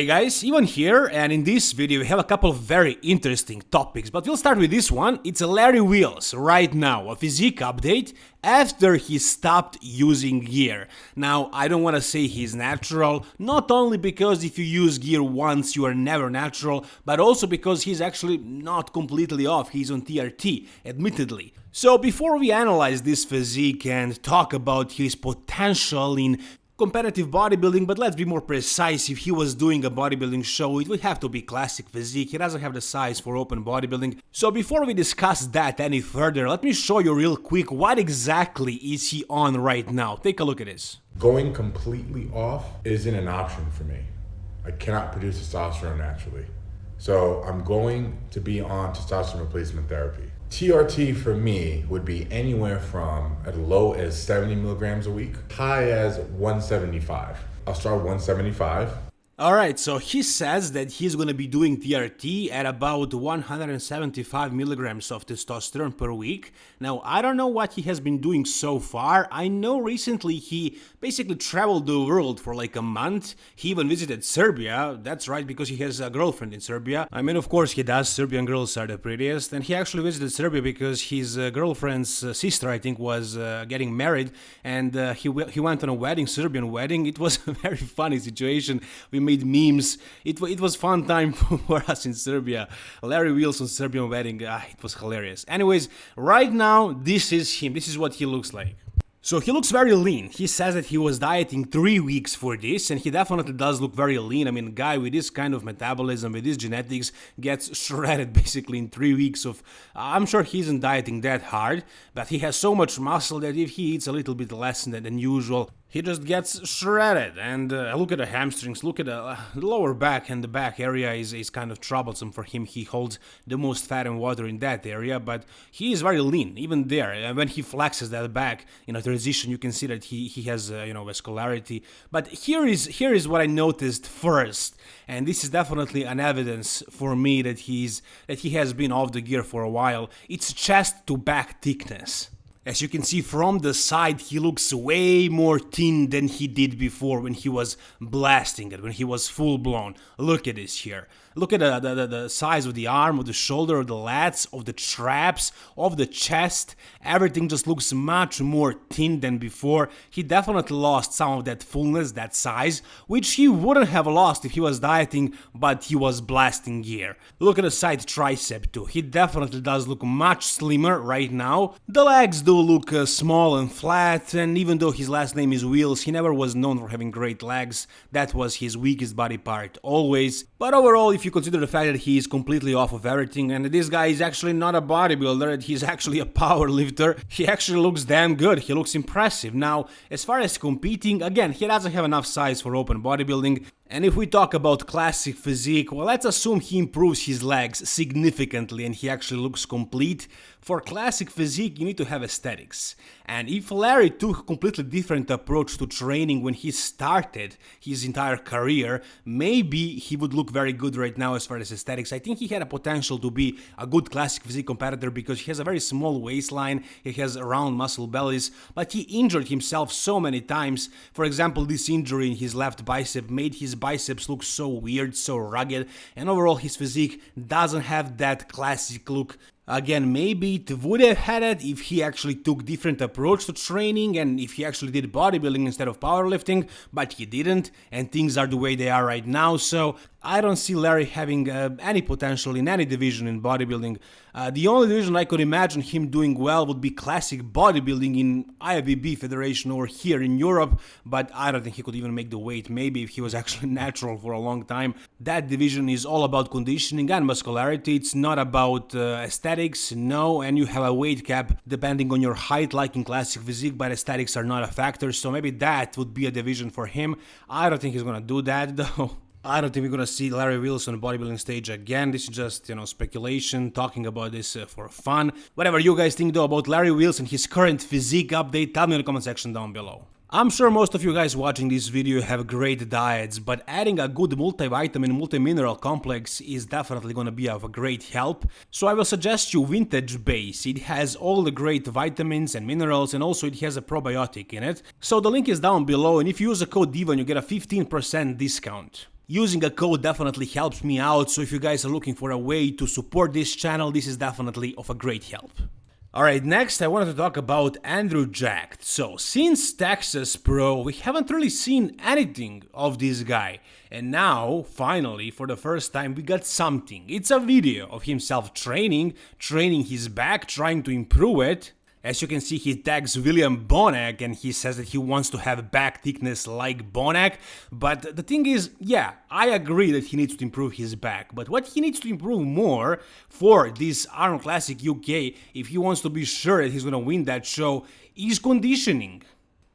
Hey guys, Ivan here, and in this video we have a couple of very interesting topics, but we'll start with this one. It's Larry Wheels right now, a physique update after he stopped using gear. Now, I don't want to say he's natural, not only because if you use gear once you are never natural, but also because he's actually not completely off, he's on TRT, admittedly. So before we analyze this physique and talk about his potential in competitive bodybuilding, but let's be more precise. If he was doing a bodybuilding show, it would have to be classic physique. He doesn't have the size for open bodybuilding. So before we discuss that any further, let me show you real quick what exactly is he on right now. Take a look at this. Going completely off isn't an option for me. I cannot produce testosterone naturally. So I'm going to be on testosterone replacement therapy. TRT for me would be anywhere from as low as 70 milligrams a week, high as 175. I'll start 175 Alright, so he says that he's gonna be doing TRT at about 175 milligrams of testosterone per week. Now, I don't know what he has been doing so far. I know recently he basically traveled the world for like a month. He even visited Serbia. That's right, because he has a girlfriend in Serbia. I mean, of course he does. Serbian girls are the prettiest. And he actually visited Serbia because his uh, girlfriend's uh, sister, I think, was uh, getting married. And uh, he, he went on a wedding, Serbian wedding. It was a very funny situation. We made memes. It, it was fun time for us in Serbia. Larry Wheels Serbian wedding, ah, it was hilarious. Anyways, right now, this is him. This is what he looks like. So he looks very lean. He says that he was dieting three weeks for this, and he definitely does look very lean. I mean, guy with this kind of metabolism, with this genetics, gets shredded basically in three weeks of. I'm sure he isn't dieting that hard, but he has so much muscle that if he eats a little bit less than, than usual, he just gets shredded. And uh, look at the hamstrings, look at the, uh, lower back and the back area is, is kind of troublesome for him. He holds the most fat and water in that area, but he is very lean, even there. And when he flexes that back in a transition, you can see that he, he has, uh, you know, vascularity. But here is, here is what I noticed first, and this is definitely an evidence for me that he's, that he has been off the gear for a while. It's chest to back thickness. As you can see from the side, he looks way more thin than he did before when he was blasting it, when he was full blown. Look at this here. Look at the, the, the, size of the arm, of the shoulder, of the lats, of the traps, of the chest. Everything just looks much more thin than before. He definitely lost some of that fullness, that size, which he wouldn't have lost if he was dieting, but he was blasting gear. Look at the side tricep too. He definitely does look much slimmer right now. The legs do look uh, small and flat, and even though his last name is Wheels, he never was known for having great legs. That was his weakest body part, always. But overall, if you consider the fact that he is completely off of everything and this guy is actually not a bodybuilder, he's actually a power lifter, he actually looks damn good, he looks impressive. Now, as far as competing, again, he doesn't have enough size for open bodybuilding, and if we talk about classic physique, well let's assume he improves his legs significantly and he actually looks complete. For classic physique you need to have aesthetics. And if Larry took a completely different approach to training when he started his entire career, maybe he would look very good right now as far as aesthetics. I think he had a potential to be a good classic physique competitor because he has a very small waistline, he has round muscle bellies, but he injured himself so many times. For example, this injury in his left bicep made his biceps look so weird, so rugged, and overall his physique doesn't have that classic look Again, maybe it would have had it if he actually took different approach to training and if he actually did bodybuilding instead of powerlifting, but he didn't and things are the way they are right now, so I don't see Larry having uh, any potential in any division in bodybuilding. Uh, the only division I could imagine him doing well would be classic bodybuilding in IFBB Federation or here in Europe, but I don't think he could even make the weight, maybe if he was actually natural for a long time. That division is all about conditioning and muscularity, it's not about uh, aesthetics, no, and you have a weight cap depending on your height like in classic physique, but aesthetics are not a factor, so maybe that would be a division for him. I don't think he's gonna do that though. I don't think we're gonna see Larry Wheels on bodybuilding stage again. This is just, you know, speculation, talking about this uh, for fun. Whatever you guys think though about Larry Wheels, his current physique update, tell me in the comment section down below. I'm sure most of you guys watching this video have great diets, but adding a good multivitamin multi-mineral complex is definitely gonna be of a great help. So I will suggest you Vintage Base. It has all the great vitamins and minerals and also it has a probiotic in it. So the link is down below and if you use the code DIVAN you get a 15% discount. using a code definitely helps me out, so if you guys are looking for a way to support this channel, this is definitely of a great help. Alright, next I wanted to talk about Andrew Jacked. So, since Texas Pro, we haven't really seen anything of this guy. And now, finally, for the first time, we got something. It's a video of himself training, training his back, trying to improve it. As you can see, he tags William Bonac and he says that he wants to have back thickness like Bonac. But the thing is, yeah, I agree that he needs to improve his back. But what he needs to improve more for this Arnold Classic UK, if he wants to be sure that he's gonna win that show, is conditioning.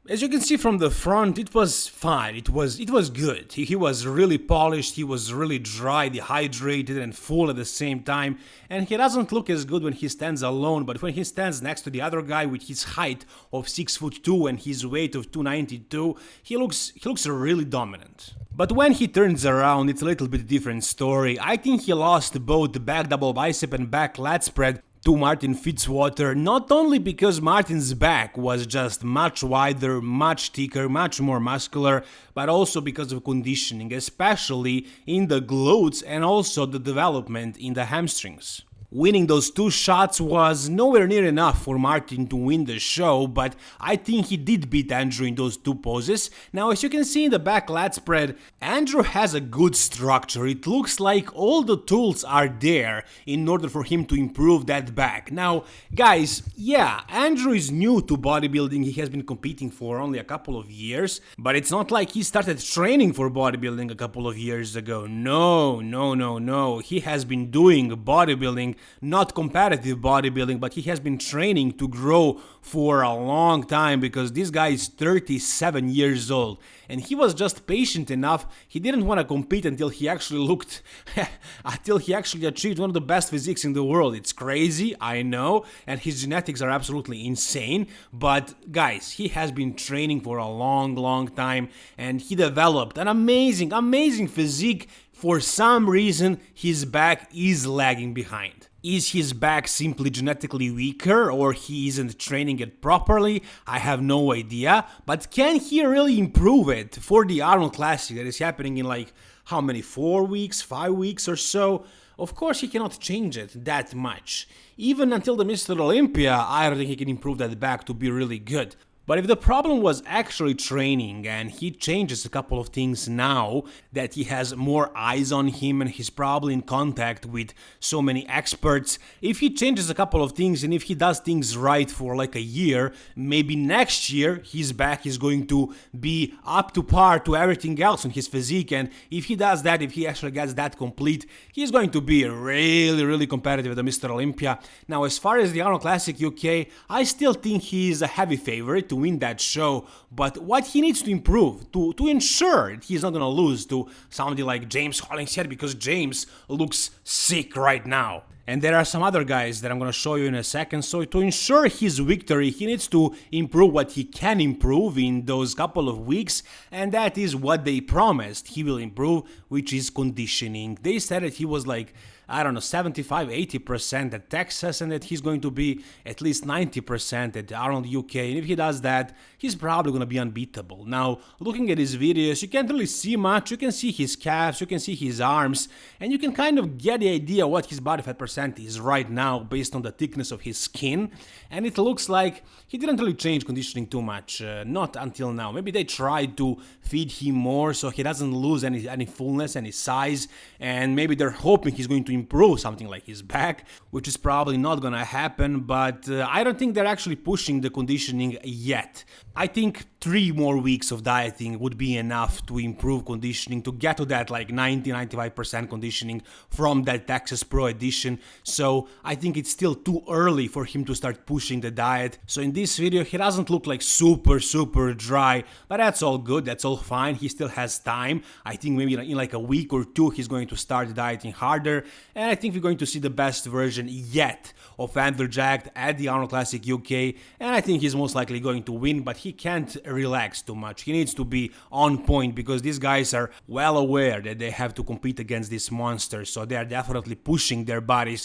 As you can see from the front, it was fine, it was it was good. He, he, was really polished, he was really dry, dehydrated and full at the same time, and he doesn't look as good when he stands alone, but when he stands next to the other guy with his height of 6 foot 2 and his weight of 292, he looks he looks really dominant. But when he turns around, it's a little bit different story. I think he lost both the back double bicep and back lat spread to Martin Fitzwater not only because Martin's back was just much wider, much thicker, much more muscular, but also because of conditioning, especially in the glutes and also the development in the hamstrings. Winning those two shots was nowhere near enough for Martin to win the show, but I think he did beat Andrew in those two poses. Now as you can see in the back lat spread, Andrew has a good structure, it looks like all the tools are there in order for him to improve that back. Now guys, yeah, Andrew is new to bodybuilding, he has been competing for only a couple of years, but it's not like he started training for bodybuilding a couple of years ago. No, no, no, no, he has been doing bodybuilding not competitive bodybuilding, but he has been training to grow for a long time because this guy is 37 years old and he was just patient enough. He didn't want to compete until he actually looked, until he actually achieved one of the best physiques in the world. It's crazy, I know, and his genetics are absolutely insane. But guys, he has been training for a long, long time and he developed an amazing, amazing physique for some reason, his back is lagging behind. Is his back simply genetically weaker or he isn't training it properly? I have no idea. But can he really improve it for the Arnold Classic that is happening in like how many, four weeks, five weeks or so? Of course he cannot change it that much. Even until the Mr. Olympia, I don't think he can improve that back to be really good. But if the problem was actually training and he changes a couple of things now that he has more eyes on him and he's probably in contact with so many experts, if he changes a couple of things and if he does things right for like a year, maybe next year his back is going to be up to par to everything else on his physique and if he does that, if he actually gets that complete, he's going to be really, really competitive at the Mr. Olympia. Now as far as the Arnold Classic UK, I still think he's a heavy favorite win that show, but what he needs to improve to, to ensure he's not gonna lose to somebody like James Hollingshead because James looks sick right now. And there are some other guys that I'm gonna show you in a second, so to ensure his victory, he needs to improve what he can improve in those couple of weeks, and that is what they promised he will improve, which is conditioning. They said that he was like I don't know, 75, 80% at Texas and that he's going to be at least 90% at Arnold UK. And if he does that, he's probably going to be unbeatable. Now, looking at his videos, you can't really see much. You can see his calves, you can see his arms, and you can kind of get the idea what his body fat percent is right now based on the thickness of his skin. And it looks like he didn't really change conditioning too much, uh, not until now. Maybe they tried to feed him more so he doesn't lose any, any fullness, any size, and maybe they're hoping he's going to improve something like his back, which is probably not gonna happen, but uh, I don't think they're actually pushing the conditioning yet. I think three more weeks of dieting would be enough to improve conditioning, to get to that like 90-95% conditioning from that Texas Pro edition, so I think it's still too early for him to start pushing the diet. So in this video he doesn't look like super super dry, but that's all good, that's all fine, he still has time. I think maybe in like a week or two he's going to start dieting harder, and I think we're going to see the best version yet of Andrew Jacked at the Arnold Classic UK, and I think he's most likely going to win, but he can't relax too much. He needs to be on point because these guys are well aware that they have to compete against this monster, so they are definitely pushing their bodies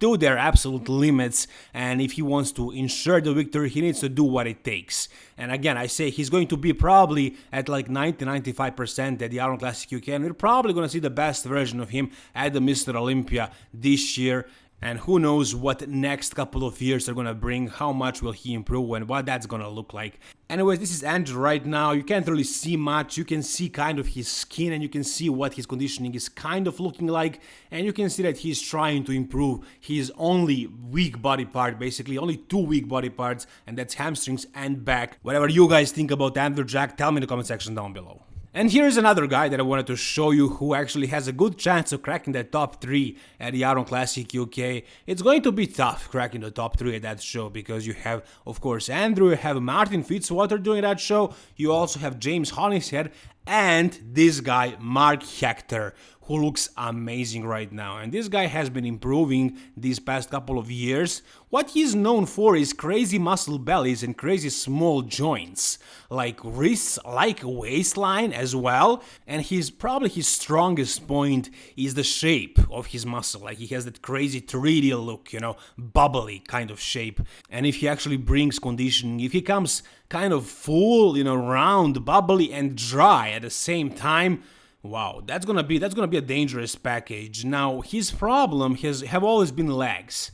to their absolute limits and if he wants to ensure the victory he needs to do what it takes and again i say he's going to be probably at like 90-95% at the Arnold Classic UK and we're probably going to see the best version of him at the Mr. Olympia this year and who knows what next couple of years are gonna bring, how much will he improve and what that's gonna look like. Anyways, this is Andrew right now, you can't really see much, you can see kind of his skin and you can see what his conditioning is kind of looking like and you can see that he's trying to improve his only weak body part, basically only two weak body parts and that's hamstrings and back. Whatever you guys think about Andrew Jacked, tell me in the comment section down below. And here's another guy that I wanted to show you who actually has a good chance of cracking the top 3 at the Arnold Classic UK. It's going to be tough cracking the top 3 at that show because you have, of course, Andrew, you have Martin Fitzwater doing that show, you also have James Hollingshead, and this guy, Mark Hector, who looks amazing right now. And this guy has been improving these past couple of years. What he's known for is crazy muscle bellies and crazy small joints, like wrists, like waistline as well. And he's probably his strongest point is the shape of his muscle. Like he has that crazy 3D look, you know, bubbly kind of shape. And if he actually brings conditioning, if he comes kind of full, you know, round, bubbly and dry at the same time, Wow, that's gonna be that's gonna be a dangerous package. Now his problem has have always been legs.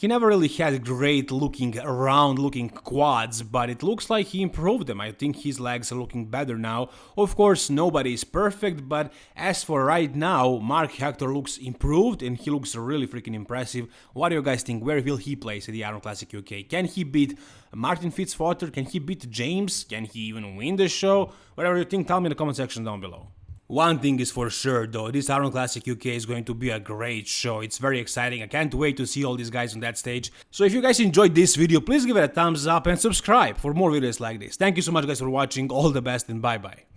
He never really had great looking round looking quads, but it looks like he improved them. I think his legs are looking better now. Of course, nobody is perfect, but as for right now, Mark Hector looks improved and he looks really freaking impressive. What do you guys think? Where will he place at the Arnold Classic UK? Can he beat Martin Fitzwater? Can he beat James? Can he even win the show? Whatever you think, tell me in the comment section down below. One thing is for sure though, this Arnold Classic UK is going to be a great show, it's very exciting, I can't wait to see all these guys on that stage. So if you guys enjoyed this video, please give it a thumbs up and subscribe for more videos like this. Thank you so much guys for watching, all the best and bye bye.